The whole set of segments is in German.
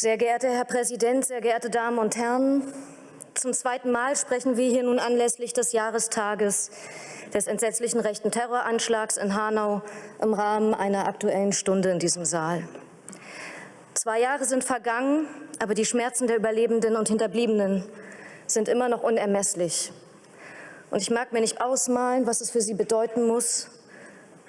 Sehr geehrter Herr Präsident, sehr geehrte Damen und Herren, zum zweiten Mal sprechen wir hier nun anlässlich des Jahrestages des entsetzlichen rechten Terroranschlags in Hanau im Rahmen einer Aktuellen Stunde in diesem Saal. Zwei Jahre sind vergangen, aber die Schmerzen der Überlebenden und Hinterbliebenen sind immer noch unermesslich. Und ich mag mir nicht ausmalen, was es für sie bedeuten muss,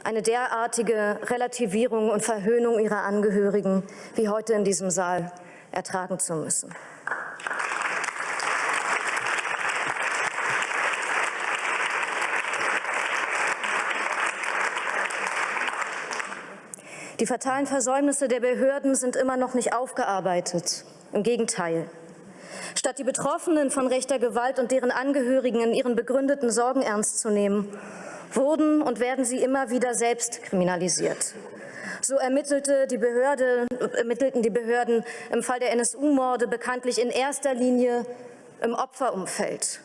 eine derartige Relativierung und Verhöhnung ihrer Angehörigen wie heute in diesem Saal ertragen zu müssen. Die fatalen Versäumnisse der Behörden sind immer noch nicht aufgearbeitet. Im Gegenteil. Statt die Betroffenen von rechter Gewalt und deren Angehörigen in ihren begründeten Sorgen ernst zu nehmen, wurden und werden sie immer wieder selbst kriminalisiert. So ermittelte die Behörde, ermittelten die Behörden im Fall der NSU-Morde bekanntlich in erster Linie im Opferumfeld.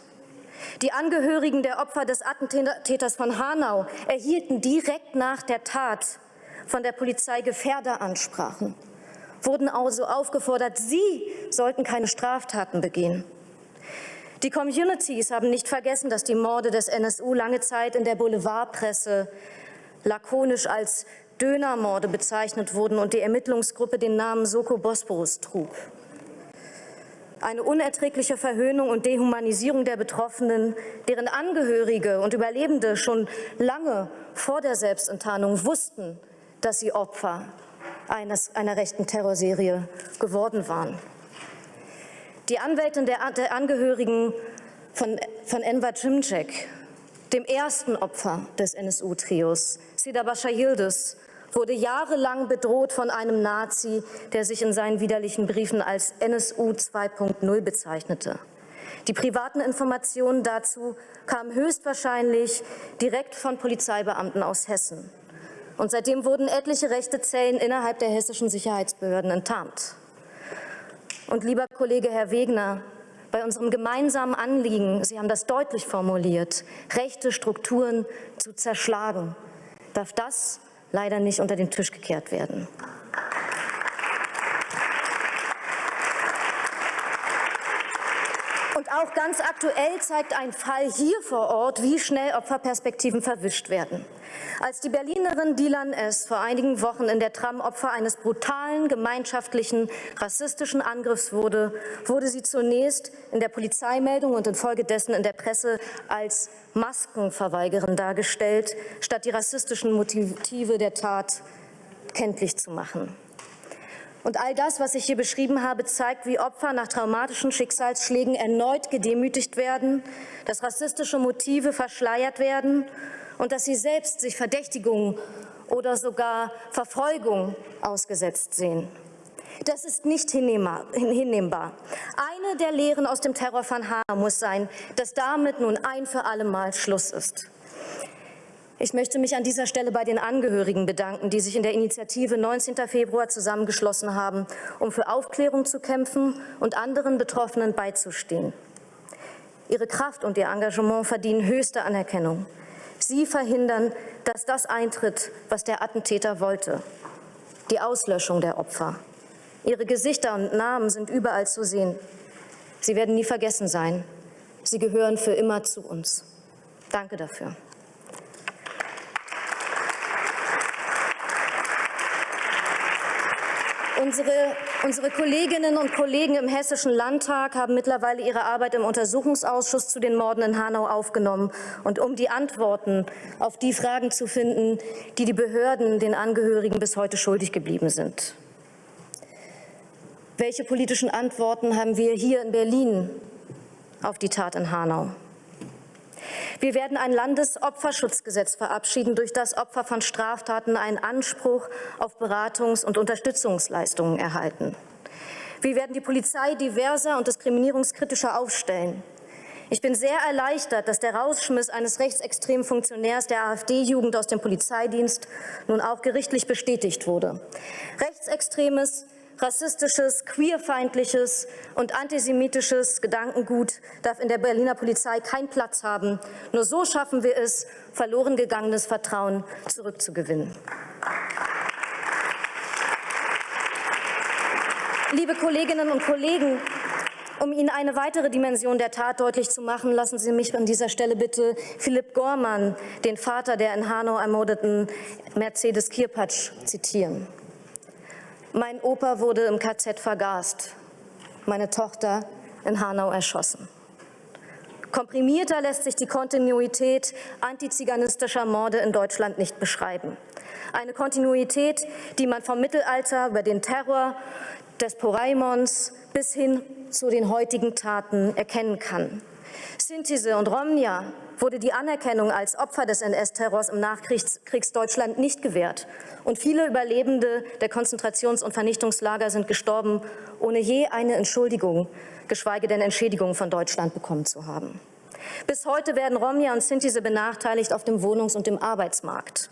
Die Angehörigen der Opfer des Attentäters von Hanau erhielten direkt nach der Tat von der Polizei Gefährderansprachen, wurden also aufgefordert, sie sollten keine Straftaten begehen. Die Communities haben nicht vergessen, dass die Morde des NSU lange Zeit in der Boulevardpresse lakonisch als Dönermorde bezeichnet wurden und die Ermittlungsgruppe den Namen Soko Bosporus trug. Eine unerträgliche Verhöhnung und Dehumanisierung der Betroffenen, deren Angehörige und Überlebende schon lange vor der Selbstenttarnung wussten, dass sie Opfer eines, einer rechten Terrorserie geworden waren. Die Anwältin der, der Angehörigen von, von Enver Cimcek, dem ersten Opfer des NSU-Trios, Sida Bascha Yildiz, wurde jahrelang bedroht von einem Nazi, der sich in seinen widerlichen Briefen als NSU 2.0 bezeichnete. Die privaten Informationen dazu kamen höchstwahrscheinlich direkt von Polizeibeamten aus Hessen. Und seitdem wurden etliche rechte Zellen innerhalb der hessischen Sicherheitsbehörden enttarnt. Und lieber Kollege Herr Wegner, bei unserem gemeinsamen Anliegen, Sie haben das deutlich formuliert, rechte Strukturen zu zerschlagen, darf das leider nicht unter den Tisch gekehrt werden. Auch ganz aktuell zeigt ein Fall hier vor Ort, wie schnell Opferperspektiven verwischt werden. Als die Berlinerin Dilan S. vor einigen Wochen in der Tram Opfer eines brutalen, gemeinschaftlichen, rassistischen Angriffs wurde, wurde sie zunächst in der Polizeimeldung und infolgedessen in der Presse als Maskenverweigerin dargestellt, statt die rassistischen Motive der Tat kenntlich zu machen. Und all das, was ich hier beschrieben habe, zeigt, wie Opfer nach traumatischen Schicksalsschlägen erneut gedemütigt werden, dass rassistische Motive verschleiert werden und dass sie selbst sich Verdächtigung oder sogar Verfolgung ausgesetzt sehen. Das ist nicht hinnehmbar. Eine der Lehren aus dem Terror von Hanau muss sein, dass damit nun ein für alle Mal Schluss ist. Ich möchte mich an dieser Stelle bei den Angehörigen bedanken, die sich in der Initiative 19. Februar zusammengeschlossen haben, um für Aufklärung zu kämpfen und anderen Betroffenen beizustehen. Ihre Kraft und ihr Engagement verdienen höchste Anerkennung. Sie verhindern, dass das eintritt, was der Attentäter wollte, die Auslöschung der Opfer. Ihre Gesichter und Namen sind überall zu sehen. Sie werden nie vergessen sein. Sie gehören für immer zu uns. Danke dafür. Unsere, unsere, Kolleginnen und Kollegen im Hessischen Landtag haben mittlerweile ihre Arbeit im Untersuchungsausschuss zu den Morden in Hanau aufgenommen. Und um die Antworten auf die Fragen zu finden, die die Behörden den Angehörigen bis heute schuldig geblieben sind. Welche politischen Antworten haben wir hier in Berlin auf die Tat in Hanau? Wir werden ein Landesopferschutzgesetz verabschieden, durch das Opfer von Straftaten einen Anspruch auf Beratungs- und Unterstützungsleistungen erhalten. Wir werden die Polizei diverser und diskriminierungskritischer aufstellen. Ich bin sehr erleichtert, dass der Rausschmiss eines rechtsextremen Funktionärs der AfD-Jugend aus dem Polizeidienst nun auch gerichtlich bestätigt wurde. Rechtsextremes rassistisches, queerfeindliches und antisemitisches Gedankengut darf in der Berliner Polizei keinen Platz haben. Nur so schaffen wir es, verloren gegangenes Vertrauen zurückzugewinnen. Liebe Kolleginnen und Kollegen, um Ihnen eine weitere Dimension der Tat deutlich zu machen, lassen Sie mich an dieser Stelle bitte Philipp Gormann, den Vater der in Hanau ermordeten Mercedes Kirpatsch, zitieren. Mein Opa wurde im KZ vergast, meine Tochter in Hanau erschossen. Komprimierter lässt sich die Kontinuität antiziganistischer Morde in Deutschland nicht beschreiben. Eine Kontinuität, die man vom Mittelalter über den Terror des Poraimons bis hin zu den heutigen Taten erkennen kann. Sintise und Romnia wurde die Anerkennung als Opfer des NS-Terrors im Nachkriegsdeutschland nicht gewährt. Und viele Überlebende der Konzentrations- und Vernichtungslager sind gestorben, ohne je eine Entschuldigung, geschweige denn Entschädigung von Deutschland bekommen zu haben. Bis heute werden Romja und Sintise benachteiligt auf dem Wohnungs- und dem Arbeitsmarkt.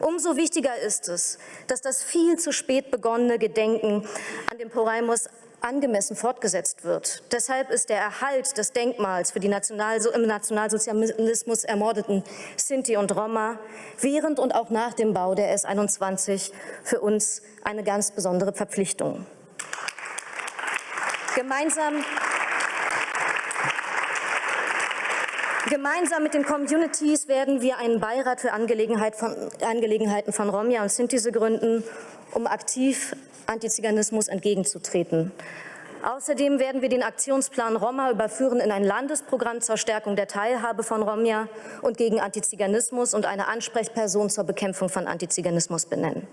Umso wichtiger ist es, dass das viel zu spät begonnene Gedenken an den Poraimus angemessen fortgesetzt wird. Deshalb ist der Erhalt des Denkmals für die National im Nationalsozialismus ermordeten Sinti und Roma während und auch nach dem Bau der S21 für uns eine ganz besondere Verpflichtung. Gemeinsam Gemeinsam mit den Communities werden wir einen Beirat für Angelegenheit von, Angelegenheiten von Romja und Sintise gründen, um aktiv Antiziganismus entgegenzutreten. Außerdem werden wir den Aktionsplan Roma überführen in ein Landesprogramm zur Stärkung der Teilhabe von Romja und gegen Antiziganismus und eine Ansprechperson zur Bekämpfung von Antiziganismus benennen.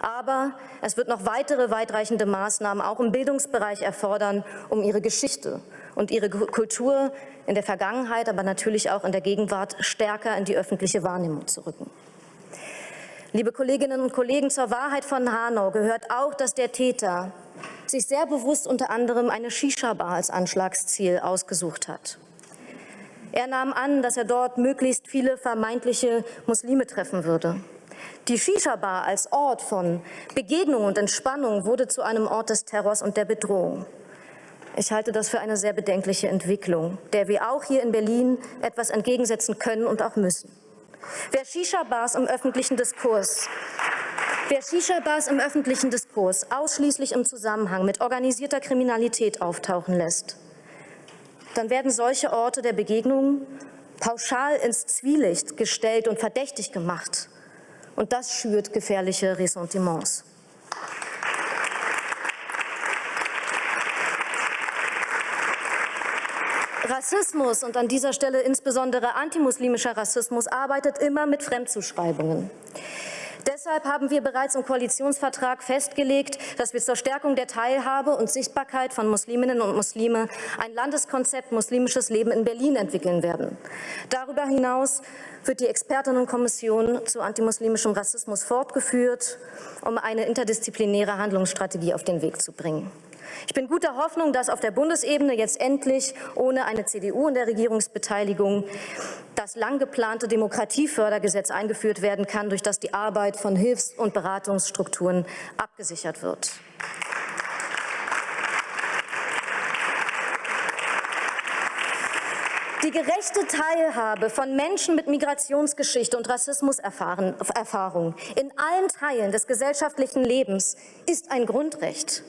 Aber es wird noch weitere weitreichende Maßnahmen auch im Bildungsbereich erfordern, um ihre Geschichte und ihre Kultur in der Vergangenheit, aber natürlich auch in der Gegenwart stärker in die öffentliche Wahrnehmung zu rücken. Liebe Kolleginnen und Kollegen, zur Wahrheit von Hanau gehört auch, dass der Täter sich sehr bewusst unter anderem eine Shisha-Bar als Anschlagsziel ausgesucht hat. Er nahm an, dass er dort möglichst viele vermeintliche Muslime treffen würde. Die Shisha-Bar als Ort von Begegnung und Entspannung wurde zu einem Ort des Terrors und der Bedrohung. Ich halte das für eine sehr bedenkliche Entwicklung, der wir auch hier in Berlin etwas entgegensetzen können und auch müssen. Wer Shisha-Bars im öffentlichen Diskurs Wer Shisha-Bars im öffentlichen Diskurs ausschließlich im Zusammenhang mit organisierter Kriminalität auftauchen lässt, dann werden solche Orte der Begegnung pauschal ins Zwielicht gestellt und verdächtig gemacht. Und das schürt gefährliche Ressentiments. Rassismus und an dieser Stelle insbesondere antimuslimischer Rassismus arbeitet immer mit Fremdzuschreibungen. Deshalb haben wir bereits im Koalitionsvertrag festgelegt, dass wir zur Stärkung der Teilhabe und Sichtbarkeit von Musliminnen und Muslime ein Landeskonzept muslimisches Leben in Berlin entwickeln werden. Darüber hinaus wird die Expertinnenkommission zu antimuslimischem Rassismus fortgeführt, um eine interdisziplinäre Handlungsstrategie auf den Weg zu bringen. Ich bin guter Hoffnung, dass auf der Bundesebene jetzt endlich ohne eine CDU in der Regierungsbeteiligung das lang geplante Demokratiefördergesetz eingeführt werden kann, durch das die Arbeit von Hilfs- und Beratungsstrukturen abgesichert wird. Die gerechte Teilhabe von Menschen mit Migrationsgeschichte und Rassismuserfahrung in allen Teilen des gesellschaftlichen Lebens ist ein Grundrecht.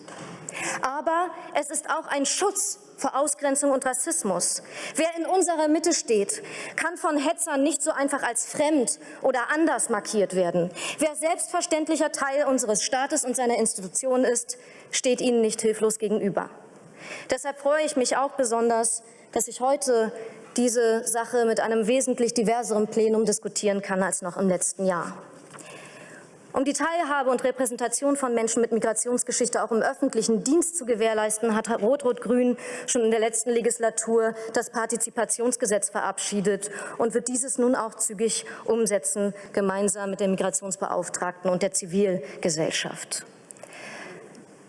Aber es ist auch ein Schutz vor Ausgrenzung und Rassismus. Wer in unserer Mitte steht, kann von Hetzern nicht so einfach als fremd oder anders markiert werden. Wer selbstverständlicher Teil unseres Staates und seiner Institutionen ist, steht ihnen nicht hilflos gegenüber. Deshalb freue ich mich auch besonders, dass ich heute diese Sache mit einem wesentlich diverseren Plenum diskutieren kann als noch im letzten Jahr. Um die Teilhabe und Repräsentation von Menschen mit Migrationsgeschichte auch im öffentlichen Dienst zu gewährleisten, hat Rot-Rot-Grün schon in der letzten Legislatur das Partizipationsgesetz verabschiedet und wird dieses nun auch zügig umsetzen, gemeinsam mit der Migrationsbeauftragten und der Zivilgesellschaft.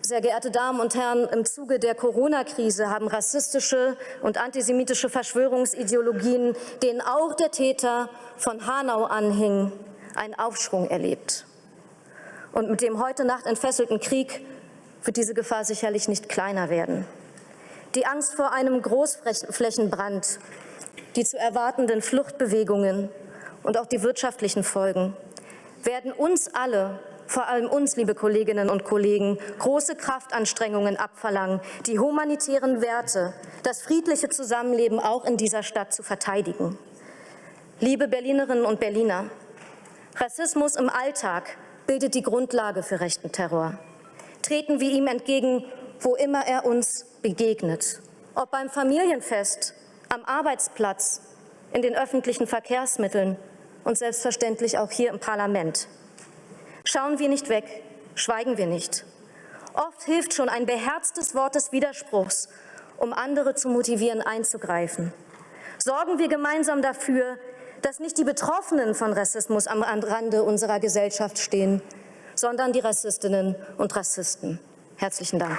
Sehr geehrte Damen und Herren, im Zuge der Corona-Krise haben rassistische und antisemitische Verschwörungsideologien, denen auch der Täter von Hanau anhing, einen Aufschwung erlebt. Und mit dem heute Nacht entfesselten Krieg wird diese Gefahr sicherlich nicht kleiner werden. Die Angst vor einem Großflächenbrand, die zu erwartenden Fluchtbewegungen und auch die wirtschaftlichen Folgen werden uns alle vor allem uns, liebe Kolleginnen und Kollegen, große Kraftanstrengungen abverlangen, die humanitären Werte, das friedliche Zusammenleben auch in dieser Stadt zu verteidigen. Liebe Berlinerinnen und Berliner, Rassismus im Alltag bildet die Grundlage für rechten Terror. Treten wir ihm entgegen, wo immer er uns begegnet. Ob beim Familienfest, am Arbeitsplatz, in den öffentlichen Verkehrsmitteln und selbstverständlich auch hier im Parlament. Schauen wir nicht weg, schweigen wir nicht. Oft hilft schon ein beherztes Wort des Widerspruchs, um andere zu motivieren, einzugreifen. Sorgen wir gemeinsam dafür, dass nicht die Betroffenen von Rassismus am Rande unserer Gesellschaft stehen, sondern die Rassistinnen und Rassisten. Herzlichen Dank.